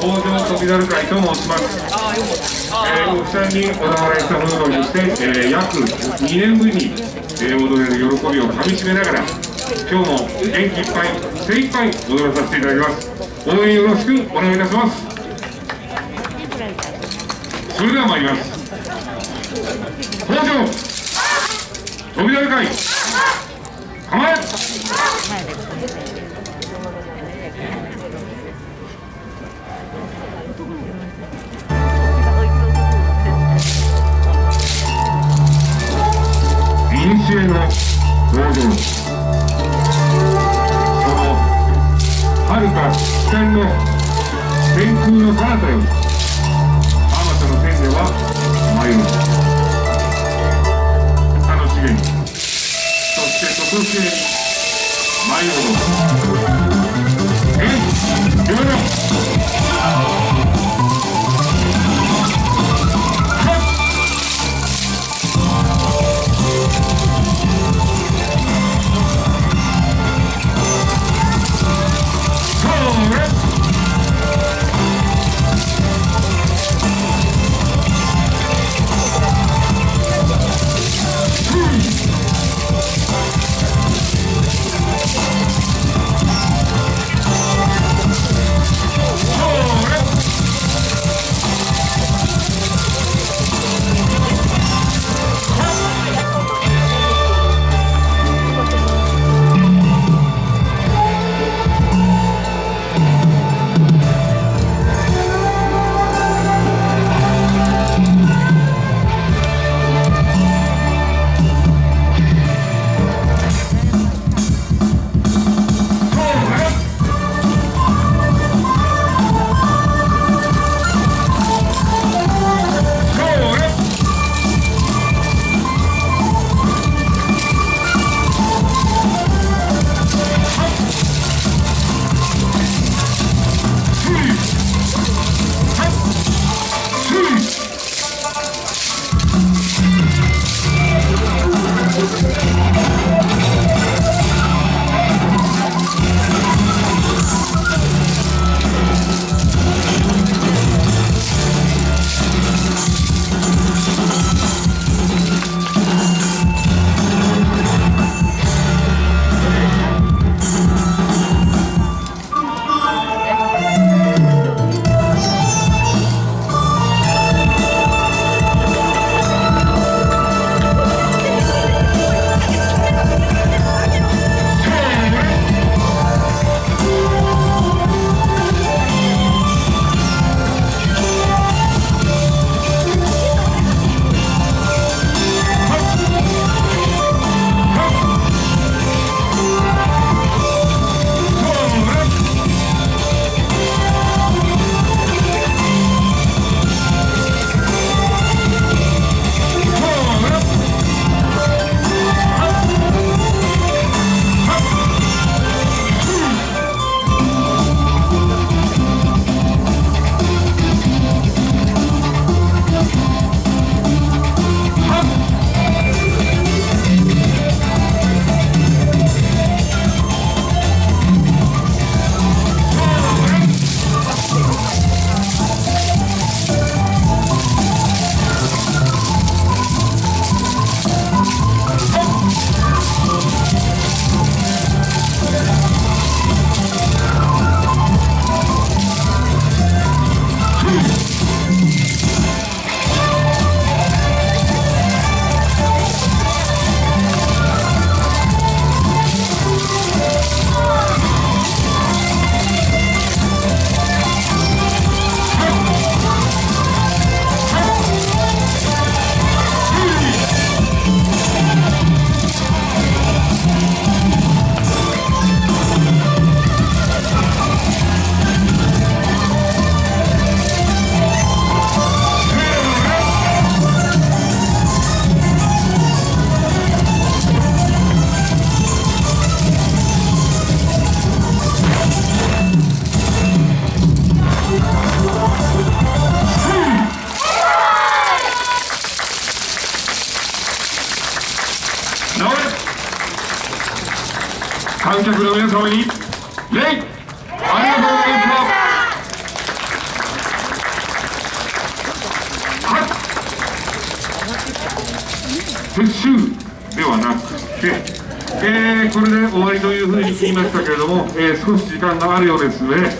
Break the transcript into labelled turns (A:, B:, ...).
A: 北条飛猿会と申します、えー、お二人に小田原したものとして、えー、約2年ぶりに、えー、踊れる喜びをかみしめながら今日も元気いっぱい精一杯踊らさせていただきます応援よろしくお願いいたします。それでは参ります北条飛猿会構えか視の天空の彼方よりあまたの天では迷う楽しげに。そしてとこしえに迷う観客の皆様に礼ありがとうございました撤収ではなくて、えー、これで終わりというふうに言いましたけれども、えー、少し時間があるようですね。